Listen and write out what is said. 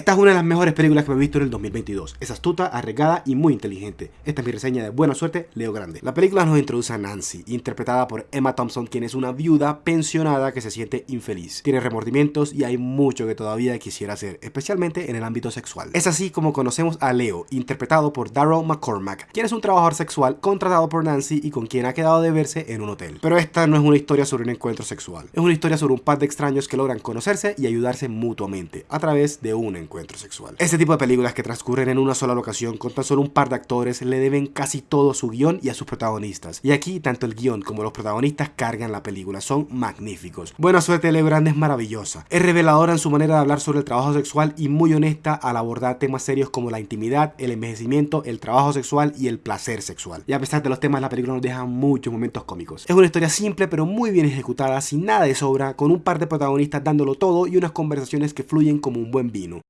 Esta es una de las mejores películas que me he visto en el 2022. Es astuta, arriesgada y muy inteligente. Esta es mi reseña de buena suerte, Leo Grande. La película nos introduce a Nancy, interpretada por Emma Thompson, quien es una viuda pensionada que se siente infeliz. Tiene remordimientos y hay mucho que todavía quisiera hacer, especialmente en el ámbito sexual. Es así como conocemos a Leo, interpretado por Daryl McCormack, quien es un trabajador sexual contratado por Nancy y con quien ha quedado de verse en un hotel. Pero esta no es una historia sobre un encuentro sexual, es una historia sobre un par de extraños que logran conocerse y ayudarse mutuamente a través de una encuentro sexual. Este tipo de películas que transcurren en una sola locación con tan solo un par de actores le deben casi todo su guion y a sus protagonistas. Y aquí tanto el guion como los protagonistas cargan la película, son magníficos. Buena suerte Leo Grande es maravillosa. Es reveladora en su manera de hablar sobre el trabajo sexual y muy honesta al abordar temas serios como la intimidad, el envejecimiento, el trabajo sexual y el placer sexual. Y a pesar de los temas, la película nos deja muchos momentos cómicos. Es una historia simple pero muy bien ejecutada, sin nada de sobra, con un par de protagonistas dándolo todo y unas conversaciones que fluyen como un buen vino.